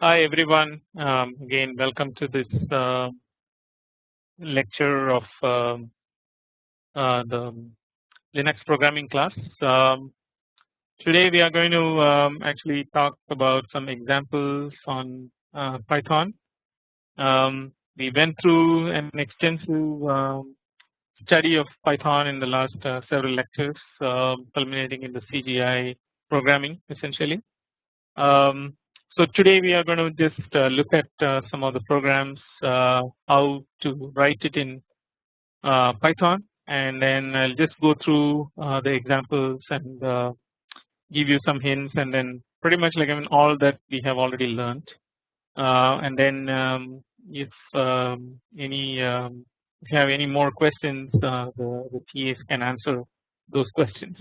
Hi everyone um, again welcome to this uh, lecture of um, uh, the Linux programming class. Um, today we are going to um, actually talk about some examples on uh, Python. Um, we went through an extensive um, study of Python in the last uh, several lectures culminating in the CGI programming essentially. Um, so today we are going to just uh, look at uh, some of the programs uh, how to write it in uh, Python and then I'll just go through uh, the examples and uh, give you some hints and then pretty much like I mean all that we have already learned and then um, if um, any um, if you have any more questions the, the TAs can answer those questions.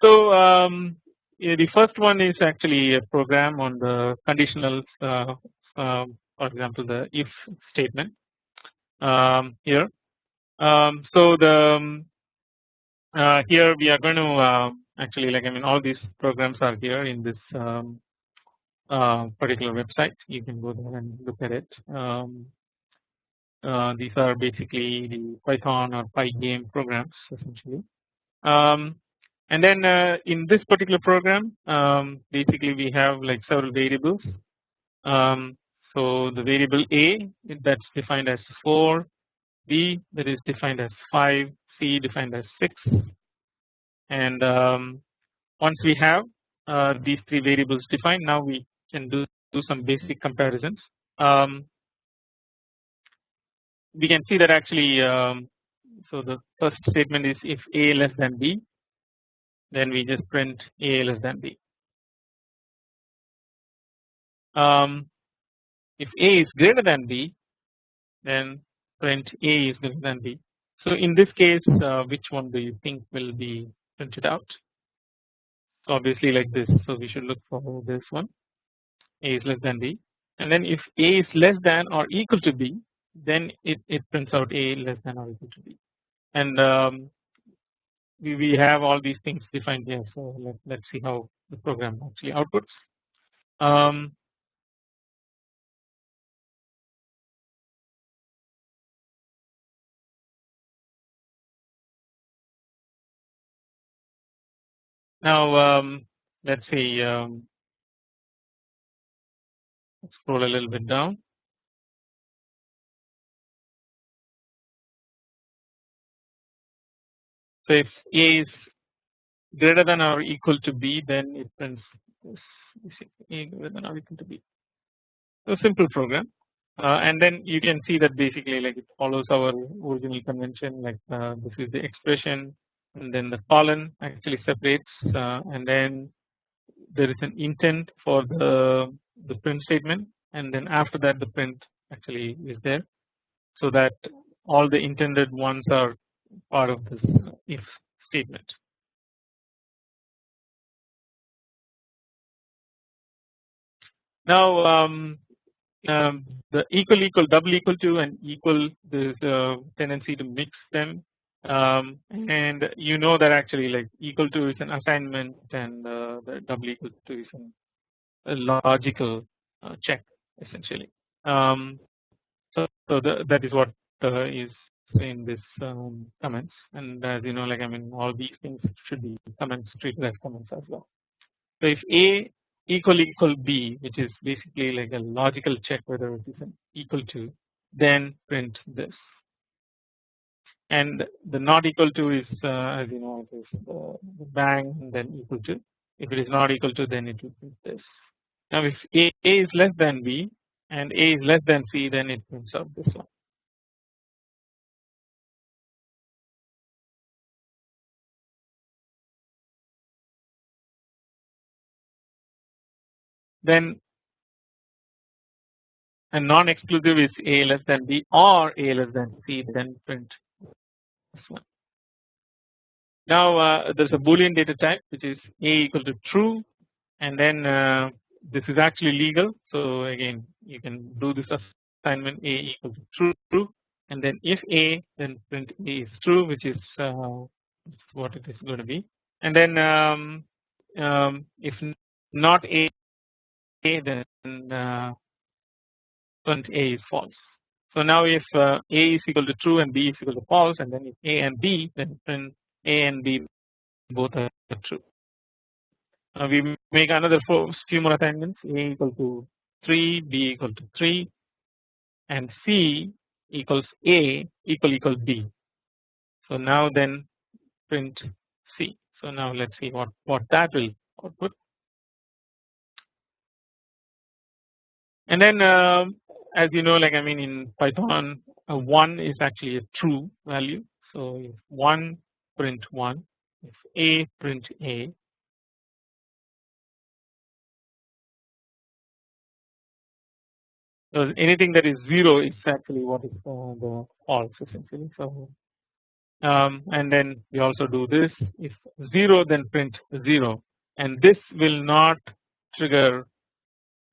So um, the first one is actually a program on the conditional uh, uh, for example the if statement um, here. Um, so the um, uh, here we are going to uh, actually like I mean all these programs are here in this um, uh, particular website you can go there and look at it. Um, uh, these are basically the Python or Pygame programs essentially. Um, and then uh, in this particular program um, basically we have like several variables. Um, so the variable a that's defined as 4, b that is defined as 5, c defined as 6 and um, once we have uh, these three variables defined now we can do, do some basic comparisons. Um, we can see that actually um, so the first statement is if a less than b then we just print a less than b. Um, if a is greater than b then print a is greater than b. So in this case uh, which one do you think will be printed out? Obviously like this. So we should look for this one. A is less than b. And then if a is less than or equal to b then it, it prints out a less than or equal to b. And um, we, we have all these things defined here. So let, let's see how the program actually outputs. Um, now um, let's see um, scroll a little bit down So if A is greater than or equal to B then it prints A greater than or equal to B. So simple program uh, and then you can see that basically like it follows our original convention like uh, this is the expression and then the colon actually separates uh, and then there is an intent for the the print statement and then after that the print actually is there so that all the intended ones are part of this if statement. Now um, um, the equal equal double equal to and equal there's a tendency to mix them um, and you know that actually like equal to is an assignment and uh, the double equal to is a logical uh, check essentially. Um, so, so the, that is what uh, is in this um, comments and as you know like I mean all these things should be comments treated as comments as well. So if A equal equal B which is basically like a logical check whether it is equal to then print this and the not equal to is uh, as you know it is the bang then equal to if it is not equal to then it will print this. Now if A, A is less than B and A is less than C then it prints out this one. Then a non-exclusive is A less than B or A less than C then print this one. Now uh, there is a boolean data type which is A equal to true and then uh, this is actually legal so again you can do this assignment A equal to true, true and then if A then print A is true which is uh, what it is going to be and then um, um, if not A then uh, print A is false. So now if uh, A is equal to true and B is equal to false and then if A and B then print A and B both are true. We make another few more assignments A equal to 3, B equal to 3 and C equals A equal equal B. So now then print C. So now let's see what what that will output. And then uh, as you know like I mean in Python uh, 1 is actually a true value. So if 1 print 1 if A print A So anything that is 0 is actually what is uh, the false essentially. So um, and then we also do this if 0 then print 0 and this will not trigger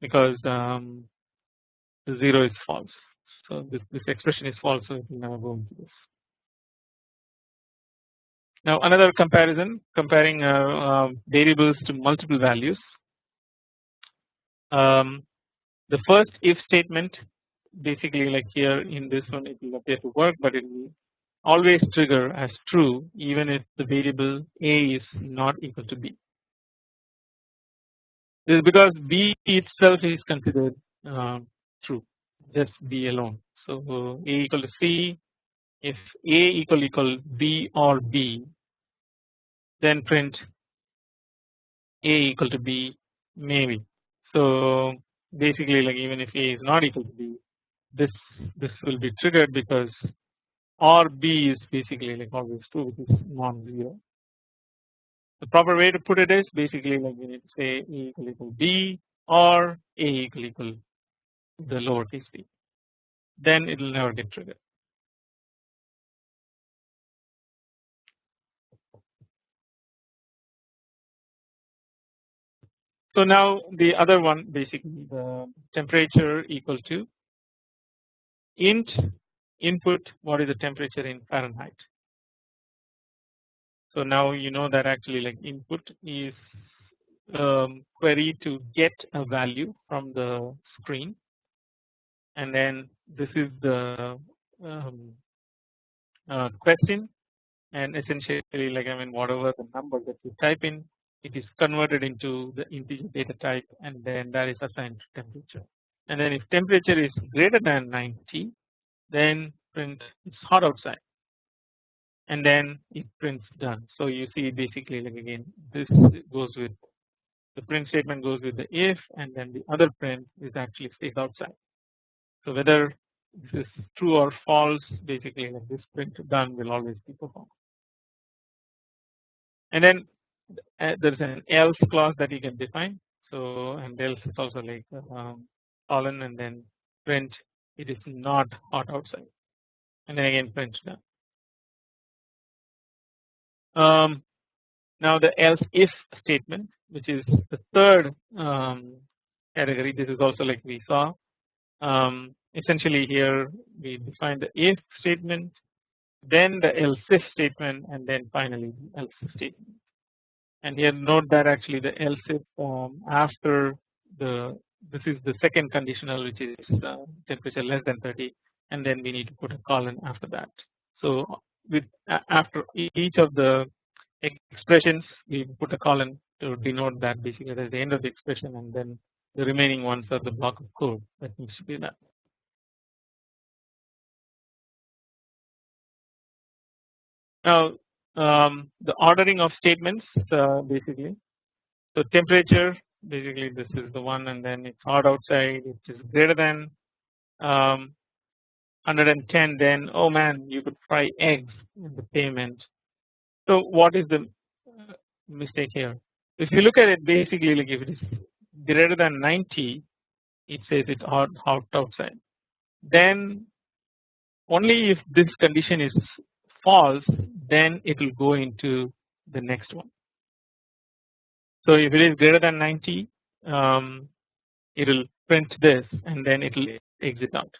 because um, 0 is false. So this, this expression is false so it will never go into this. Now another comparison comparing uh, uh, variables to multiple values. Um, the first if statement basically like here in this one it will appear to work but it will always trigger as true even if the variable a is not equal to b. This is because b itself is considered uh, true just b alone. So a equal to c if a equal equal b or b then print a equal to b maybe. So basically like even if a is not equal to b this this will be triggered because or b is basically like always true which is non-zero. The proper way to put it is basically like we need to say a equal equal b or a equal equal the lowercase b then it will never get triggered. So now the other one basically the temperature equal to int input what is the temperature in Fahrenheit. So now you know that actually like input is um, query to get a value from the screen. And then this is the um, uh, question. And essentially like I mean whatever the number that you type in it is converted into the integer data type and then that is assigned to temperature. And then if temperature is greater than 90 then print it's hot outside and then it prints done. So you see basically like again this goes with the print statement goes with the if and then the other print is actually stays outside. So whether this is true or false basically like this print done will always be performed. And then uh, there is an else clause that you can define. So and else is also like um, colon and then print it is not hot outside and then again print done. Um, now the else if statement which is the third um, category this is also like we saw um, essentially here we define the if statement then the else if statement and then finally the else statement and here note that actually the else if after the this is the second conditional which is uh, temperature less than 30 and then we need to put a colon after that. So with after each of the expressions we put a colon to denote that basically that's the end of the expression and then the remaining ones are the block of code that needs to be done. Now um, the ordering of statements uh, basically so temperature basically this is the one and then it's hot outside it is greater than um, 110 then oh man you could fry eggs in the payment. So what is the uh, mistake here if you look at it basically like if it is greater than 90 it says it's hot, outside then only if this condition is false then it will go into the next one. So if it is greater than 90 um, it will print this and then it will exit out.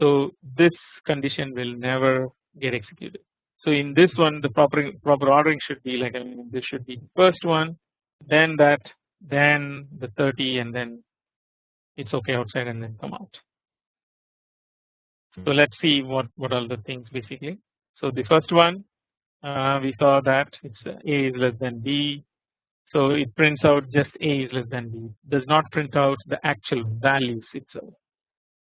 So this condition will never get executed. So in this one the proper proper ordering should be like I mean this should be first one then that then the 30 and then it's okay outside and then come out. So let's see what what are the things basically. So the first one uh, we saw that it's a is less than b. So it prints out just a is less than b. Does not print out the actual values itself.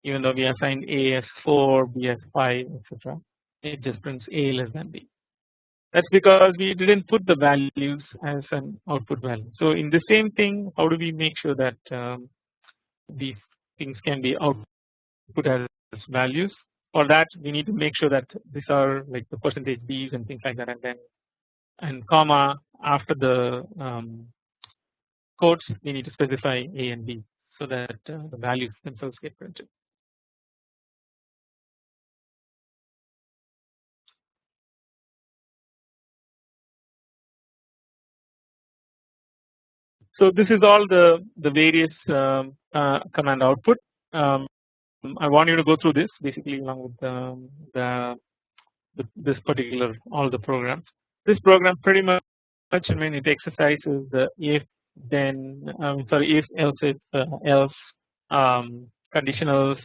Even though we assigned a as 4, b as 5, etc. It just prints a less than b. That's because we didn't put the values as an output value. So in the same thing, how do we make sure that um, these things can be output as values? For that, we need to make sure that these are like the percentage b's and things like that, and then and comma after the um, quotes, we need to specify a and b so that uh, the values themselves get printed. So this is all the the various um, uh, command output. Um, I want you to go through this basically along with um, the, the, this particular all the programs. This program pretty much I mean it exercises the if then um, sorry if else if uh, else um, conditionals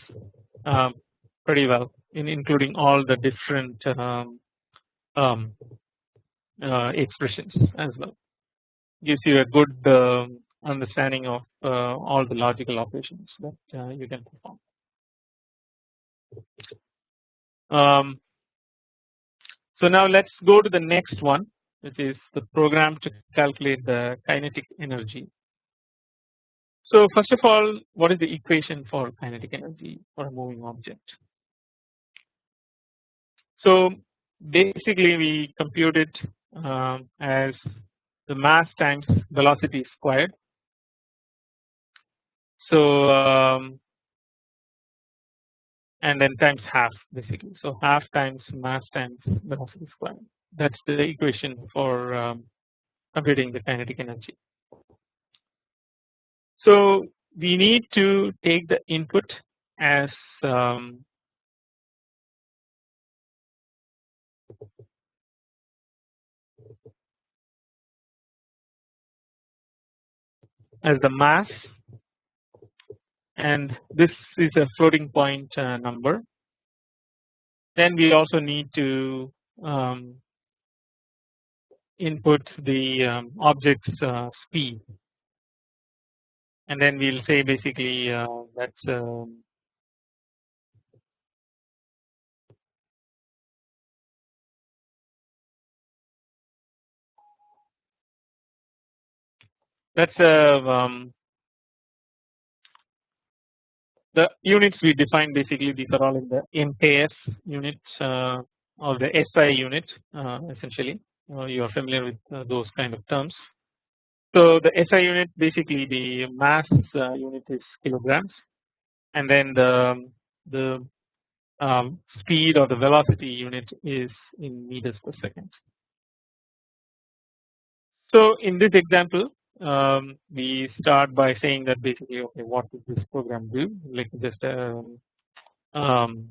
um, pretty well in including all the different um, um, uh, expressions as well gives you a good uh, understanding of uh, all the logical operations that uh, you can perform. Um, so now let's go to the next one which is the program to calculate the kinetic energy. So first of all what is the equation for kinetic energy for a moving object? So basically we compute it um, as the mass times velocity squared. So um, and then times half basically. So half times mass times velocity squared. That's the equation for um, computing the kinetic energy. So we need to take the input as um, as the mass and this is a floating point uh, number. Then we also need to um, input the um, object's uh, speed and then we'll say basically uh, that's um, that's a uh, um, the units we define basically these are all in the MKS units uh, or the SI unit uh, essentially uh, you are familiar with uh, those kind of terms. So the SI unit basically the mass uh, unit is kilograms and then the the um, speed or the velocity unit is in meters per second. So in this example um, we start by saying that basically okay what does this program do like just um, um,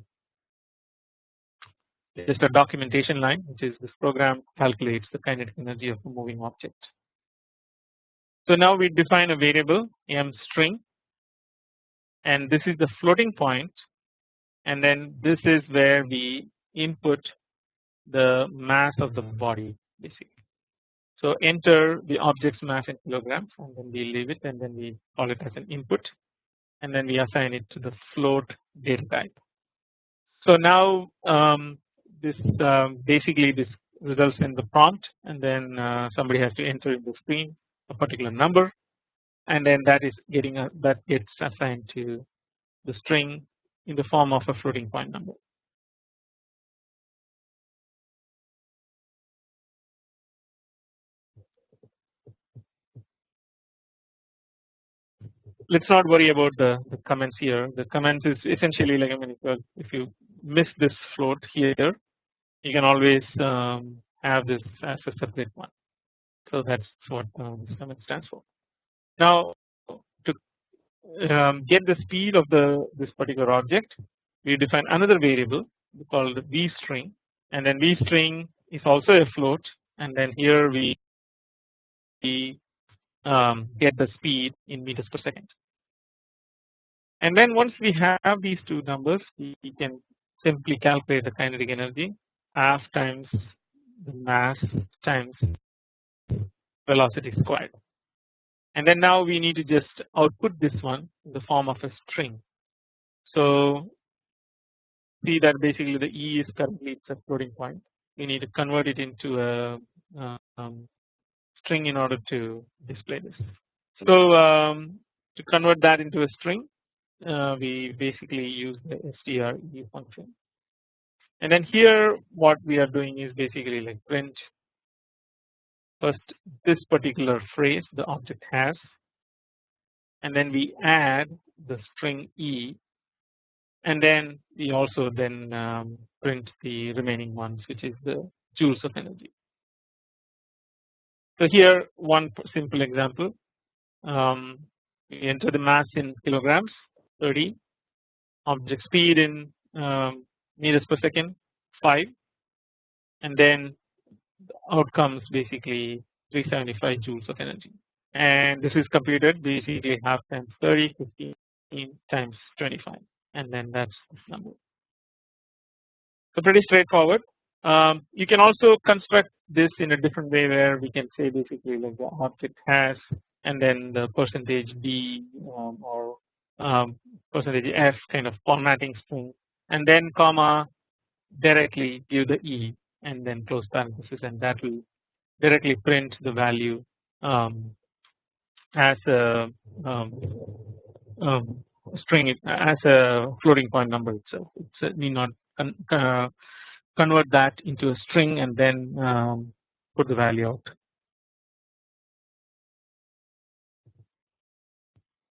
just a documentation line which is this program calculates the kinetic energy of a moving object. So now we define a variable m string and this is the floating point and then this is where we input the mass of the body basically. So enter the object's mass in kilograms and then we leave it and then we call it as an input and then we assign it to the float data type. So now um, this um, basically this results in the prompt and then uh, somebody has to enter in the screen a particular number and then that is getting a, that gets assigned to the string in the form of a floating point number. Let's not worry about the, the comments here. The comments is essentially like I mean if you, miss this float here you can always um, have this as a separate one. So that's what uh, this command stands for. Now to um, get the speed of the this particular object, we define another variable called v string, and then v string is also a float, and then here we, we um, get the speed in meters per second. And then once we have these two numbers we can simply calculate the kinetic energy half times the mass times velocity squared. And then now we need to just output this one in the form of a string. So see that basically the E is currently it's a floating point. We need to convert it into a um, string in order to display this. So um, to convert that into a string uh, we basically use the strE function and then here what we are doing is basically like print first this particular phrase the object has and then we add the string E and then we also then um, print the remaining ones which is the joules of energy. So here one simple example. Um, we enter the mass in kilograms 30 object speed in um, meters per second 5 and then the outcomes basically 375 joules of energy. And this is computed basically half times 30 15 times 25 and then that's this number. So pretty straightforward. Um, you can also construct this in a different way where we can say basically like the object has and then the percentage d um, or um, percentage f kind of formatting string and then comma directly give the e and then close parenthesis and that will directly print the value um, as a um, um, string as a floating point number itself. It need not uh, convert that into a string and then um, put the value out.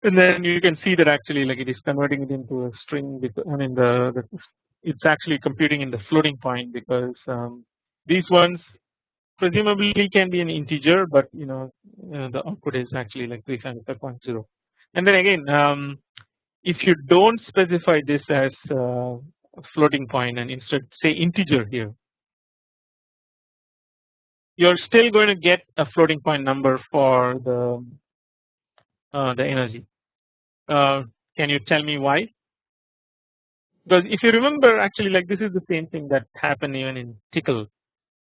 and then you can see that actually like it is converting it into a string because I mean the, the it's actually computing in the floating point because um, these ones presumably can be an integer but you know uh, the output is actually like 375.0 and then again um, if you don't specify this as uh, floating point and instead say integer here you're still going to get a floating point number for the uh, the energy uh, can you tell me why? Because if you remember actually like this is the same thing that happened even in Tcl.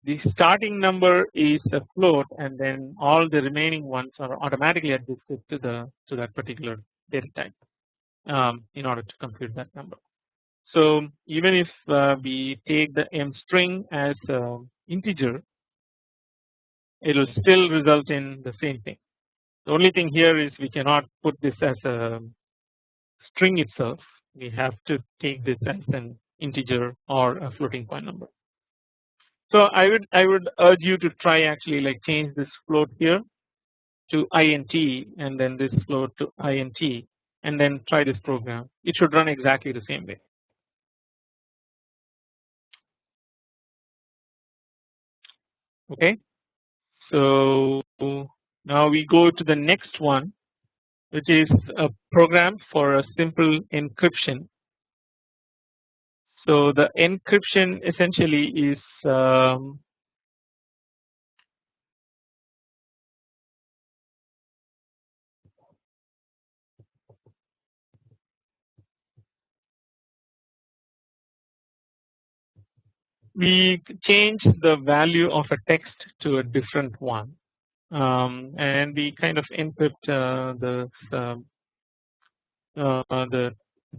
The starting number is a float and then all the remaining ones are automatically adjusted to the to that particular data type um, in order to compute that number. So even if uh, we take the m string as integer it will still result in the same thing the only thing here is we cannot put this as a string itself. We have to take this as an integer or a floating point number. So I would I would urge you to try actually like change this float here to int and then this float to int and then try this program. It should run exactly the same way. Okay, so now we go to the next one which is a program for a simple encryption. So the encryption essentially is um, we change the value of a text to a different one um, and we kind of input uh, the um, uh, the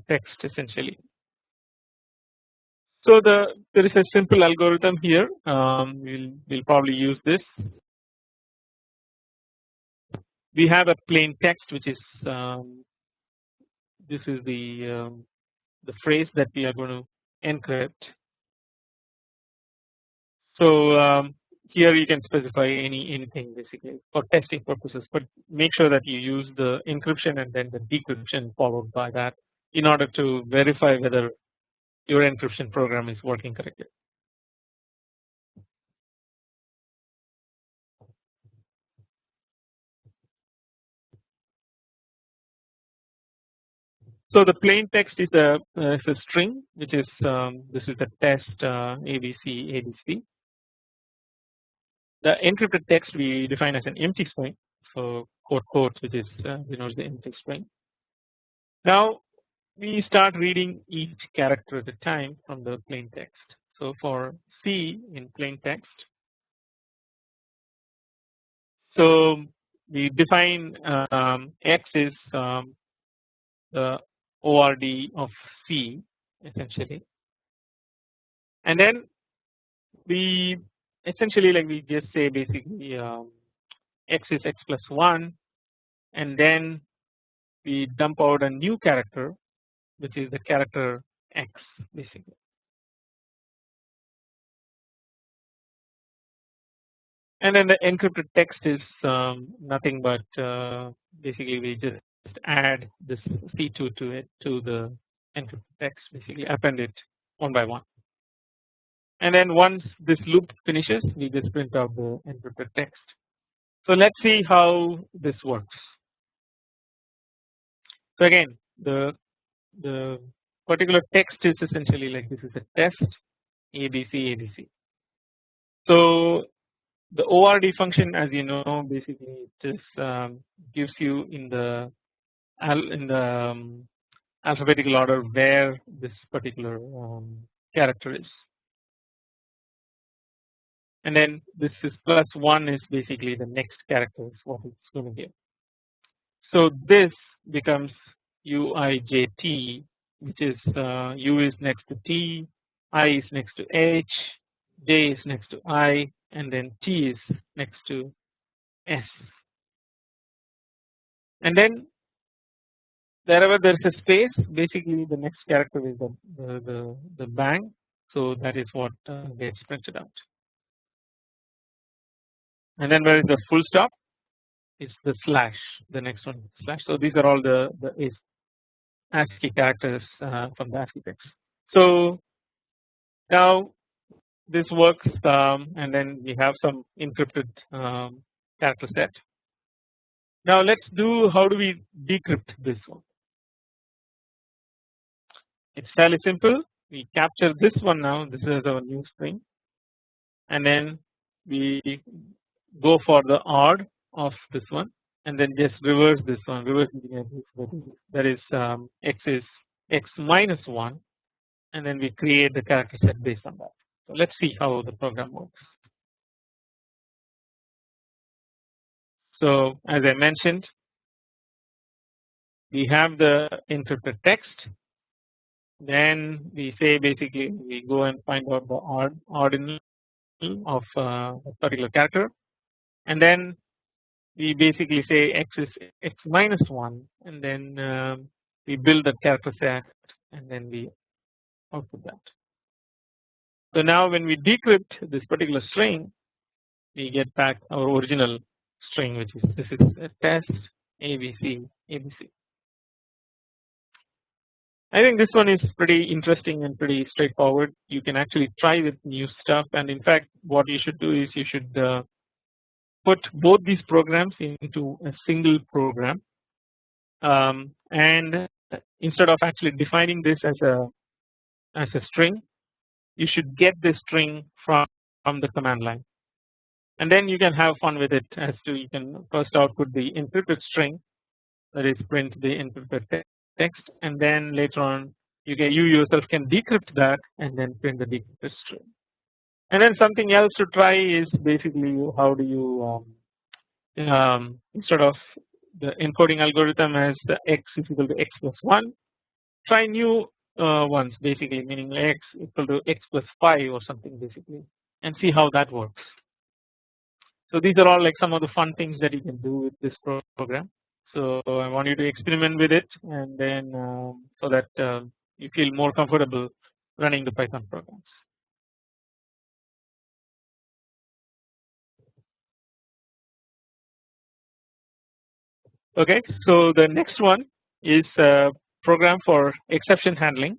text essentially. So the there is a simple algorithm here. Um, we'll we'll probably use this. We have a plain text which is um, this is the um, the phrase that we are going to encrypt. So um, here you can specify any anything basically for testing purposes but make sure that you use the encryption and then the decryption followed by that in order to verify whether your encryption program is working correctly. So the plain text is a, uh, is a string which is um, this is the test uh, ABC ABC the encrypted text we define as an empty string. So quote quote which is uh, denotes the empty string. Now we start reading each character at a time from the plain text. So for C in plain text so we define um, X is um, the ORD of C essentially and then we essentially like we just say basically um, X is X plus 1 and then we dump out a new character which is the character X basically. And then the encrypted text is um, nothing but uh, basically we just add this C2 to it to the encrypted text basically append it one by one and then once this loop finishes we just print out the encrypted text. So let us see how this works. So again the the particular text is essentially like this is a test ABC ABC. So the ORD function as you know basically just um, gives you in the in the um, alphabetical order where this particular um, character is and then this is plus 1 is basically the next character is what it's going to give. So this becomes UIJT which is uh, U is next to T, I is next to H, J is next to I and then T is next to S. And then wherever there is a space basically the next character is the, the, the, the bang so that is what uh, gets printed out. And then where is the full stop is the slash the next one slash so these are all the, the ASCII characters uh, from the ASCII text. So now this works um, and then we have some encrypted um, character set. Now let us do how do we decrypt this one. It is fairly simple we capture this one now this is our new string and then we go for the ORD of this one and then just reverse this one reverse that is um, x is x minus 1 and then we create the character set based on that. So let us see how the program works. So as I mentioned we have the encrypted text then we say basically we go and find out the ORD ordinal of uh, a particular character and then we basically say x is x minus 1 and then um, we build the character set and then we output that. So now when we decrypt this particular string we get back our original string which is this is a test ABC ABC. I think this one is pretty interesting and pretty straightforward you can actually try with new stuff and in fact what you should do is you should uh, put both these programs into a single program. Um, and instead of actually defining this as a as a string you should get this string from, from the command line. And then you can have fun with it as to you can first output the encrypted string that is print the encrypted text and then later on you can you yourself can decrypt that and then print the decrypted string and then something else to try is basically how do you um, um, instead of the encoding algorithm as the x is equal to x plus 1 try new uh, ones basically meaning x equal to x plus 5 or something basically and see how that works. So these are all like some of the fun things that you can do with this program. So I want you to experiment with it and then um, so that uh, you feel more comfortable running the Python programs. Okay, so the next one is a program for exception handling.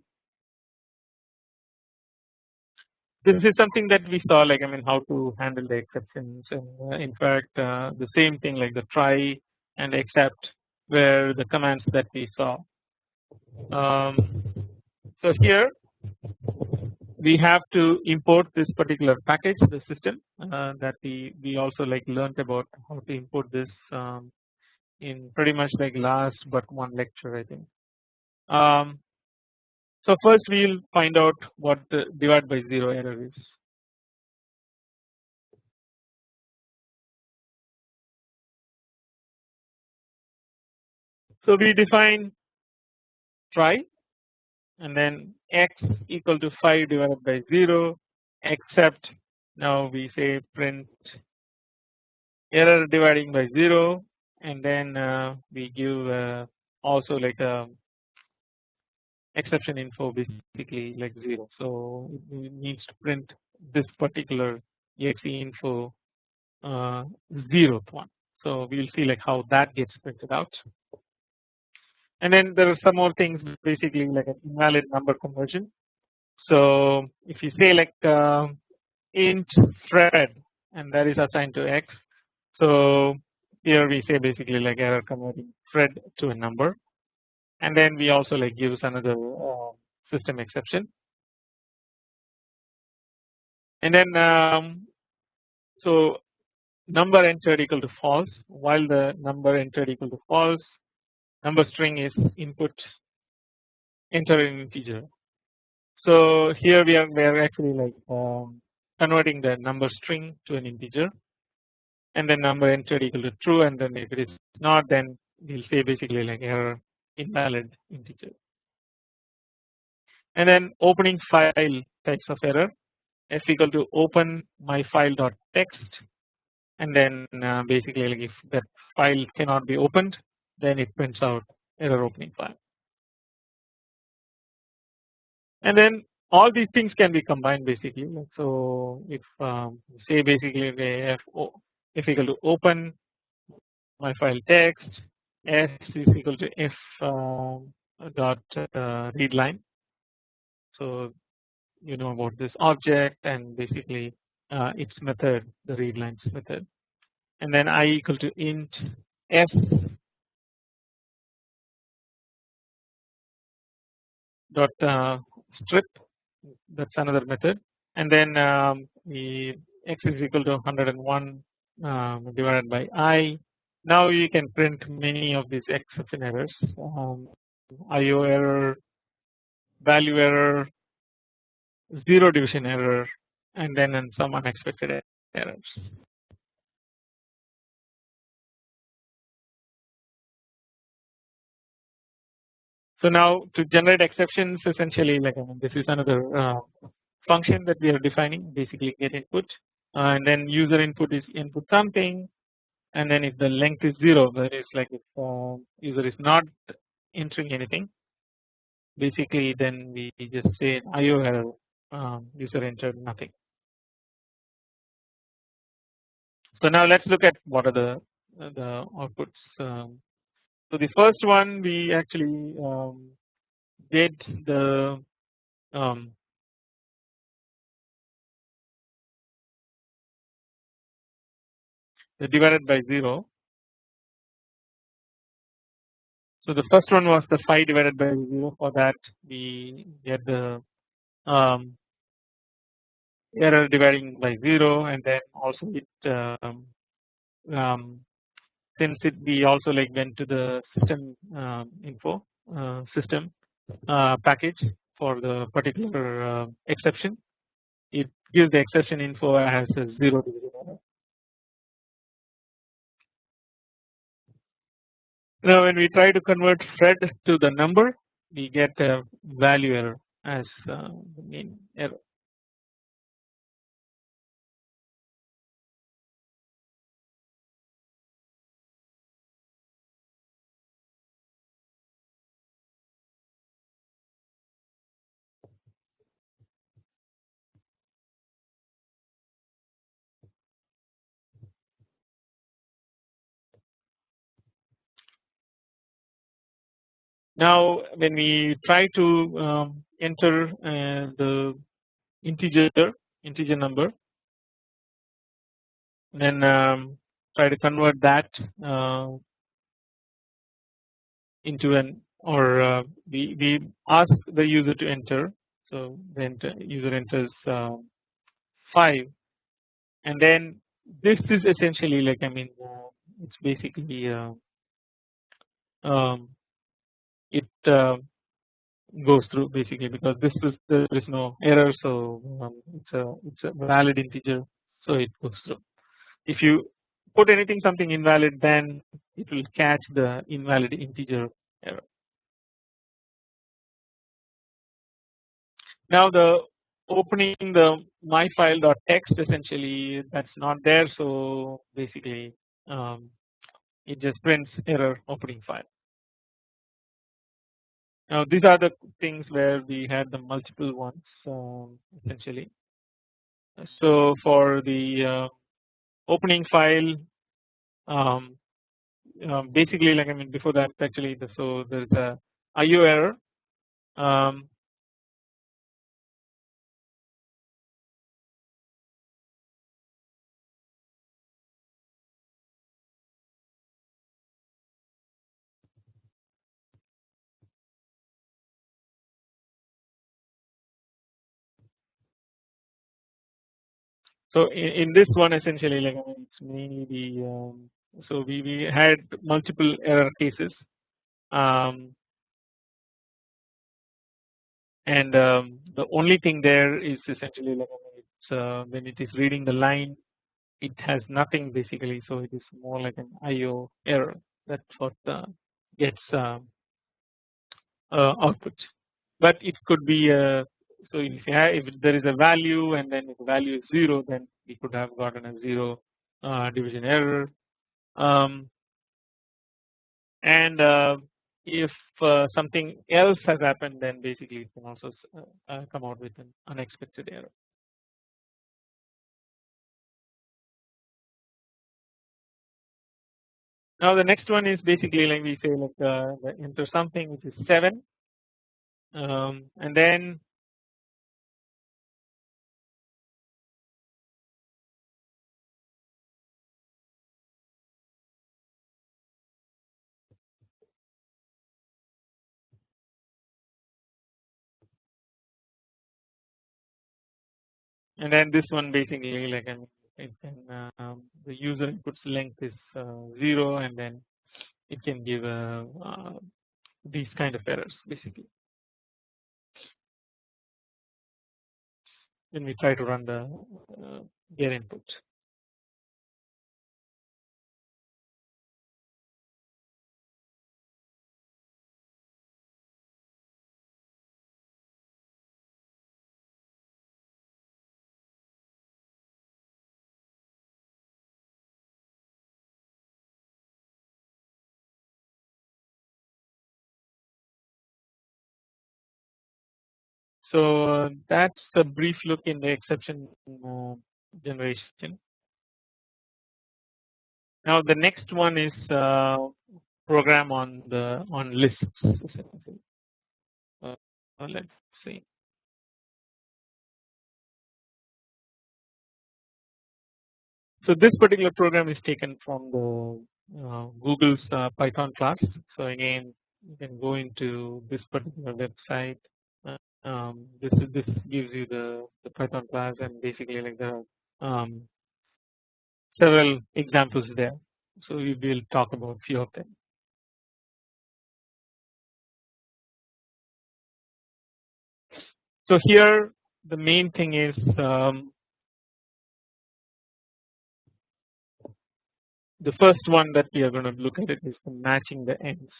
This is something that we saw like I mean how to handle the exceptions and uh, in fact uh, the same thing like the try and except were the commands that we saw. Um, so here we have to import this particular package the system uh, that we we also like learned about how to import this um, in pretty much like last but one lecture I think. Um, so first we will find out what the divide by 0 error is. So we define try and then x equal to 5 divided by 0 except now we say print error dividing by 0 and then uh, we give uh, also like a exception info basically like 0. So it needs to print this particular exe info uh, zeroth one. So we will see like how that gets printed out. And then there are some more things basically like an invalid number conversion. So if you say like uh, int Fred and that is assigned to x. So here we say basically like error converting Fred to a number. And then we also like gives another uh, system exception. And then um, so number entered equal to false while the number entered equal to false number string is input enter an integer. So here we are we are actually like um, converting the number string to an integer and then number entered equal to true and then if it is not then we'll say basically like error invalid integer. And then opening file types of error f equal to open my file dot text and then uh, basically like if that file cannot be opened then it prints out error opening file. And then all these things can be combined basically. So if um, say basically the f, f equal to open my file text s is equal to f um, dot uh, read line. So you know about this object and basically uh, its method the read lines method. And then i equal to int f dot uh, strip. That's another method. And then um, the x is equal to 101 um, divided by i. Now you can print many of these exception errors. Um, IO error, value error, zero division error and then and some unexpected errors. So now to generate exceptions essentially like I mean, this is another uh, function that we are defining basically get input and then user input is input something and then if the length is 0 that is like if uh, user is not entering anything basically then we just say IO error um, user entered nothing. So now let's look at what are the the outputs. Um, so the first one we actually um, did the um, divided by 0. So the first one was the 5 divided by 0 for that we get the um, error dividing by 0 and then also it um, um, since it we also like went to the system um, info uh, system uh, package for the particular uh, exception it gives the exception info as a 0 division error Now when we try to convert Fred to the number we get a value error as uh, the main error. Now when we try to um, enter uh, the integer integer number then um, try to convert that uh, into an or uh, we, we ask the user to enter. So the user enters uh, 5 and then this is essentially like I mean uh, it's basically uh, um, it uh, goes through basically because this is there is no error so um, it's a it's a valid integer so it goes through. If you put anything something invalid then it will catch the invalid integer error. Now the opening the my file file.txt essentially that's not there so basically um, it just prints error opening file. Now these are the things where we had the multiple ones um, essentially. So for the uh, opening file um, um, basically like I mean before that actually the, so there's a IO error um, So in, in this one essentially like I mean it's mainly the um, so we, we had multiple error cases um, and um, the only thing there is essentially like I mean uh, when it is reading the line it has nothing basically. So it is more like an IO error. That's what uh, gets um, uh, output. But it could be a so if, have, if there is a value and then if the value is 0 then we could have gotten a 0 uh, division error um, and uh, if uh, something else has happened then basically it can also uh, uh, come out with an unexpected error. Now the next one is basically like we say like uh, enter something which is 7 um, and then and then this one basically like an it can um, the user inputs length is uh, 0 and then it can give uh, uh, these kind of errors basically when we try to run the uh, get input. So that's a brief look in the exception uh, generation. Now the next one is uh, program on the on lists. Uh, let's see. So this particular program is taken from the Google's Python class. So again, you can go into this particular website um, this is this gives you the, the Python class and basically like the um, several examples there. So we will talk about few of them. So here the main thing is um, the first one that we are going to look at it is matching the ends.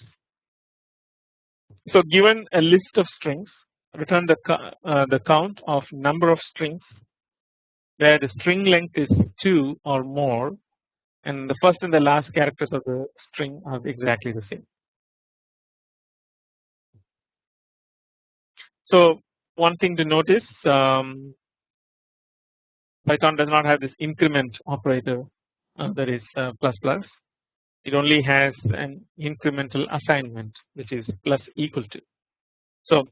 So given a list of strings return the, uh, the count of number of strings where the string length is 2 or more and the first and the last characters of the string are exactly the same. So one thing to notice um, Python does not have this increment operator uh, that is uh, plus plus it only has an incremental assignment which is plus equal to. So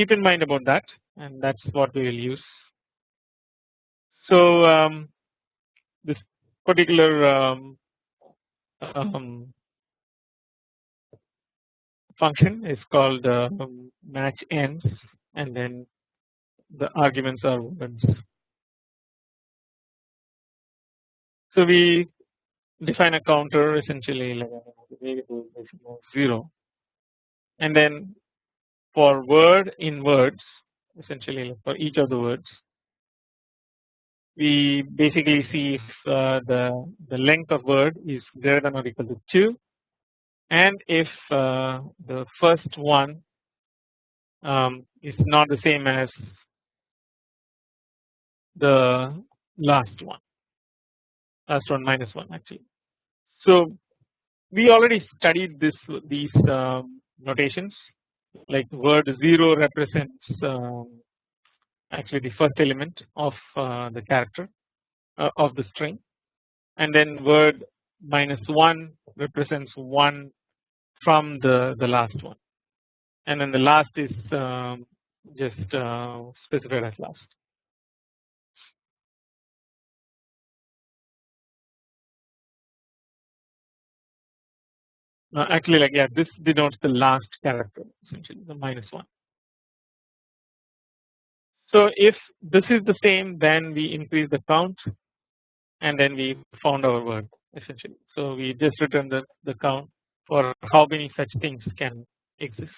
keep in mind about that and that is what we will use. So um, this particular um, um, function is called uh, match ends and then the arguments are words. So we define a counter essentially like variable zero and then for word in words essentially for each of the words. We basically see if uh, the the length of word is greater than or equal to 2 and if uh, the first one um, is not the same as the last one. Last one minus 1 actually. So we already studied this these um, notations like word 0 represents um, actually the first element of uh, the character uh, of the string and then word minus 1 represents 1 from the the last one and then the last is um, just uh, specified as last. Uh, actually like yeah this denotes the last character essentially the minus 1. So if this is the same then we increase the count and then we found our word essentially. So we just return the, the count for how many such things can exist.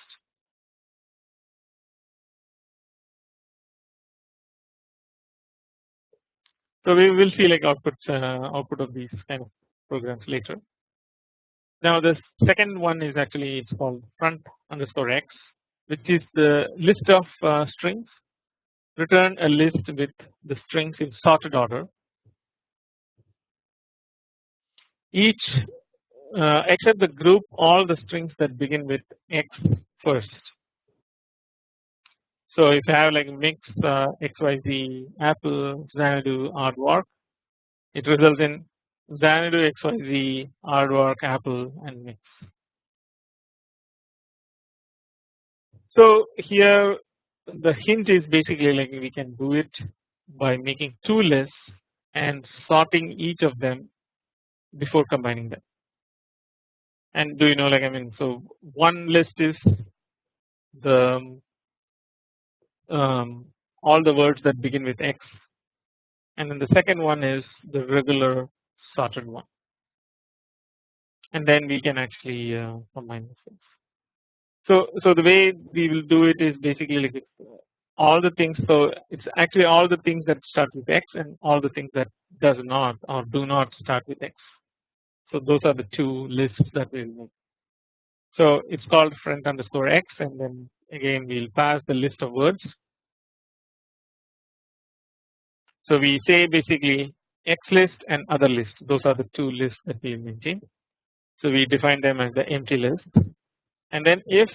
So we will see like output uh, output of these kind of programs later. Now the second one is actually it's called front underscore x which is the list of uh, strings return a list with the strings in sorted order each uh, except the group all the strings that begin with x first. So if you have like mix uh, xyz apple xanadu aardvark it results in xanadu xyz aardvark apple and mix. So here the hint is basically like we can do it by making two lists and sorting each of them before combining them. And do you know like I mean so one list is the um, all the words that begin with X and then the second one is the regular sorted one and then we can actually uh, combine the things. So, so the way we will do it is basically like all the things. So it's actually all the things that start with X and all the things that does not or do not start with X. So those are the two lists that we'll make. So it's called front underscore X and then again we'll pass the list of words. So we say basically X list and other list those are the two lists that we maintain. So we define them as the empty list and then if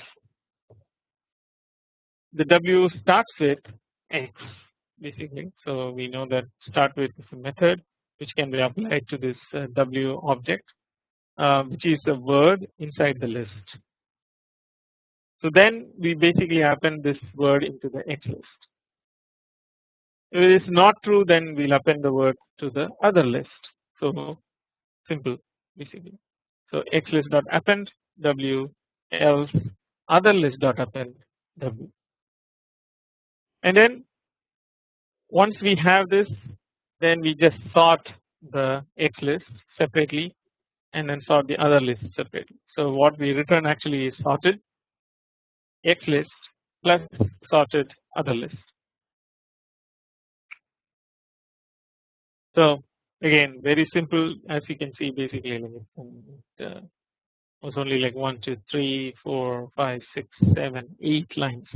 the W starts with X basically so we know that start with is a method which can be applied to this uh, W object uh, which is a word inside the list. So then we basically append this word into the X list. If it is not true then we will append the word to the other list. So simple basically. So X list dot append W else other list dot append w and then once we have this then we just sort the x list separately and then sort the other list separately. So what we return actually is sorted x list plus sorted other list. So again very simple as you can see basically like uh, was only like 1 2 3 4 5 6 7 8 lines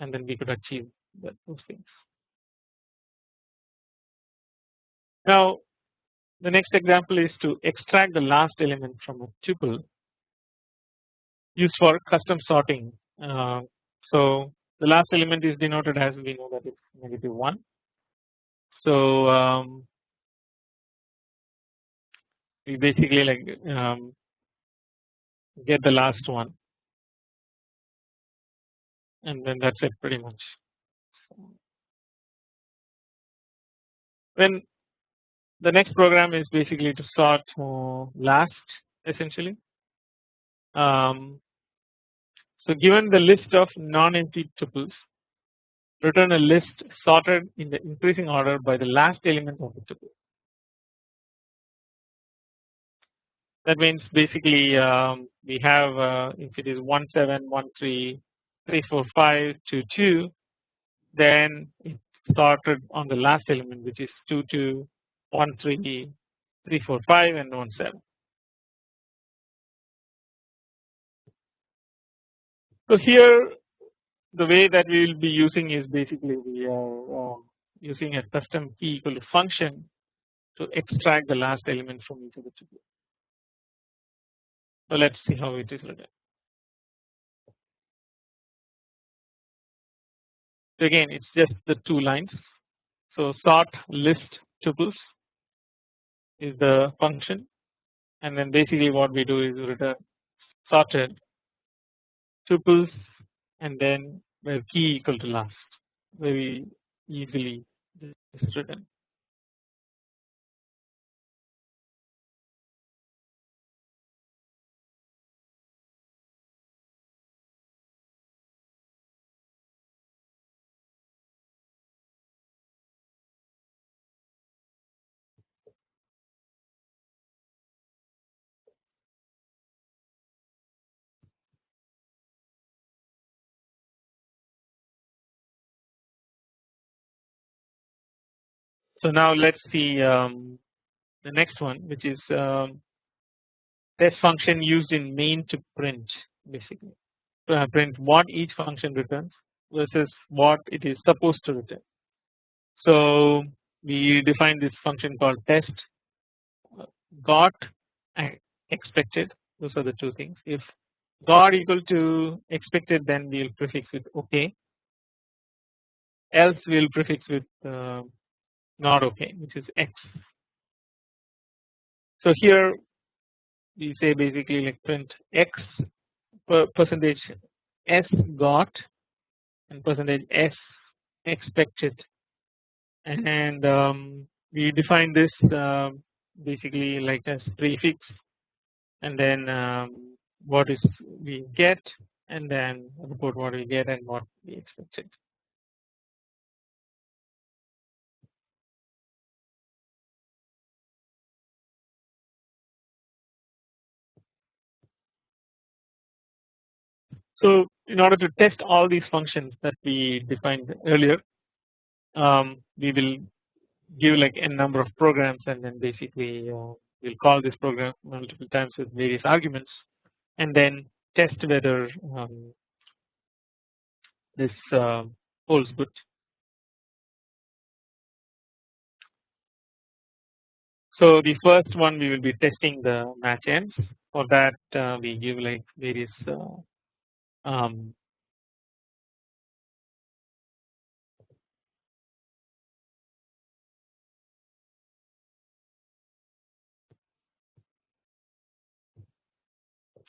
and then we could achieve that, those things. Now the next example is to extract the last element from a tuple used for custom sorting. Uh, so the last element is denoted as we know that it's negative 1. So um, we basically like um, get the last one and then that's it pretty much. Then the next program is basically to sort last essentially. Um, so given the list of non-empty tuples return a list sorted in the increasing order by the last element of the tuple. That means basically um, we have uh, if it is 1 7 1 3 3 4 5 2 2 then it started on the last element which is 2 2 1 3 3 4 5 and 1 7. So here the way that we will be using is basically we are um, using a custom key equal to function to extract the last element from each of the tuples. So let us see how it is written. So again it is just the two lines. So sort list tuples is the function and then basically what we do is return sorted tuples and then where key equal to last very easily this is written. So now let us see um, the next one which is um, test function used in main to print basically. To print what each function returns versus what it is supposed to return. So we define this function called test. Got and expected those are the two things. If got equal to expected then we will prefix with ok else we will prefix with uh, not okay which is x. So here we say basically like print x per percentage s got and percentage s expected and um, we define this uh, basically like as prefix and then um, what is we get and then report what we get and what we expected. So in order to test all these functions that we defined earlier um, we will give like a number of programs and then basically uh, we'll call this program multiple times with various arguments and then test whether um, this uh, holds good. So the first one we will be testing the match ends for that uh, we give like various uh, um,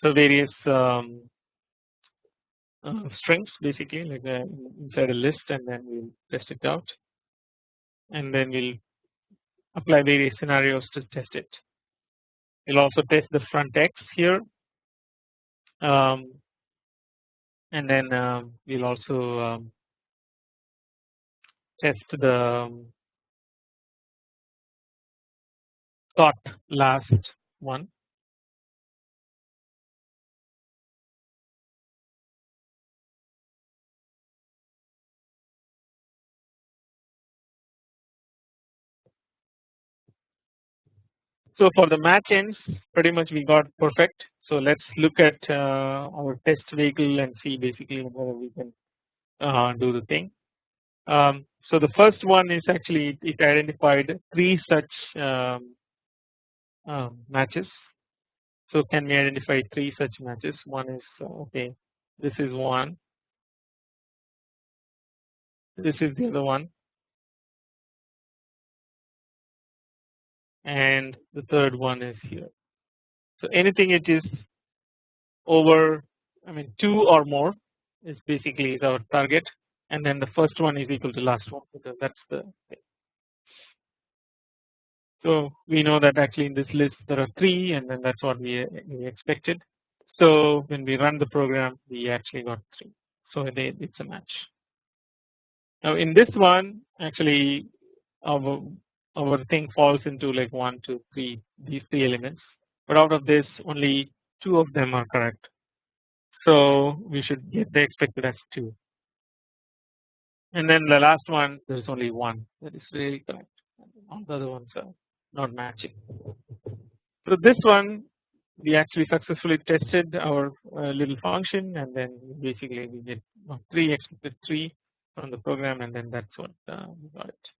so various um, uh, strings basically like uh, inside a list and then we'll test it out and then we'll apply various scenarios to test it. We'll also test the front X here um, and then um, we'll also um, test the um, sort last one. So for the match ends pretty much we got perfect so let us look at uh, our test vehicle and see basically whether we can uh, do the thing. Um, so the first one is actually it identified three such um, um, matches. So can we identify three such matches? One is uh, okay, this is one, this is the other one, and the third one is here. So anything it is over I mean 2 or more is basically is our target and then the first one is equal to last one because that's the thing. So we know that actually in this list there are 3 and then that's what we, we expected. So when we run the program we actually got 3 so it's a match. Now in this one actually our our thing falls into like 1 2 3 these three elements but out of this only two of them are correct. So we should get the expected as 2 and then the last one there is only one that is really correct all the other ones are not matching. So this one we actually successfully tested our uh, little function and then basically we get 3 expected 3 from the program and then that's what uh, we got it.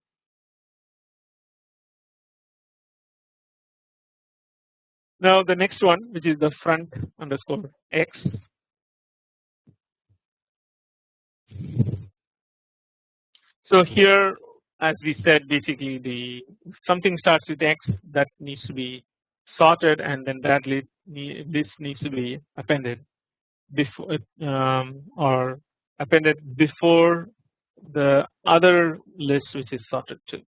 Now the next one which is the front underscore x so here as we said basically the something starts with x that needs to be sorted and then that list this needs to be appended before um, or appended before the other list which is sorted to.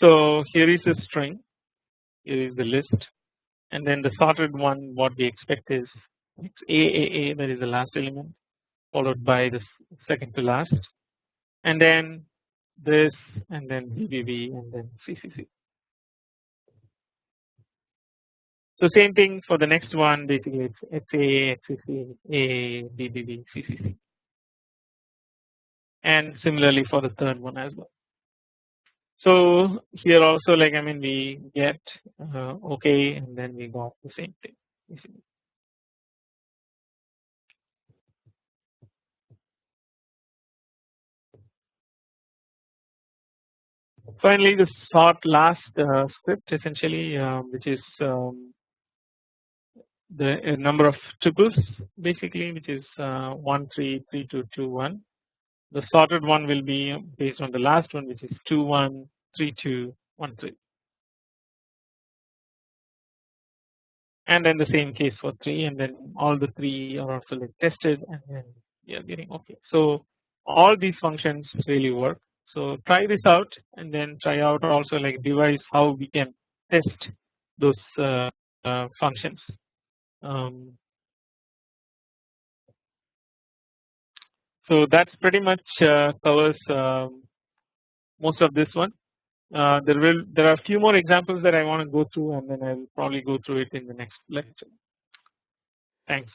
So here is a string is the list and then the sorted one what we expect is XAAA that is the last element followed by the second to last and then this and then BBB and then CCC. So same thing for the next one basically it's XA, XCC, A, BBB, CCC and similarly for the third one as well. So here also like I mean we get uh, okay and then we got the same thing. Finally the sort last uh, script essentially uh, which is um, the uh, number of tuples basically which is uh, 1 3 3 2 2 1 the sorted one will be based on the last one which is 2 1 3 2 1 3 and then the same case for 3 and then all the 3 are also like tested and then we are getting okay. So all these functions really work so try this out and then try out also like devise how we can test those uh, uh, functions. Um, so that's pretty much uh, covers um, most of this one. Uh, there will there are a few more examples that I want to go through and then I will probably go through it in the next lecture. Thanks.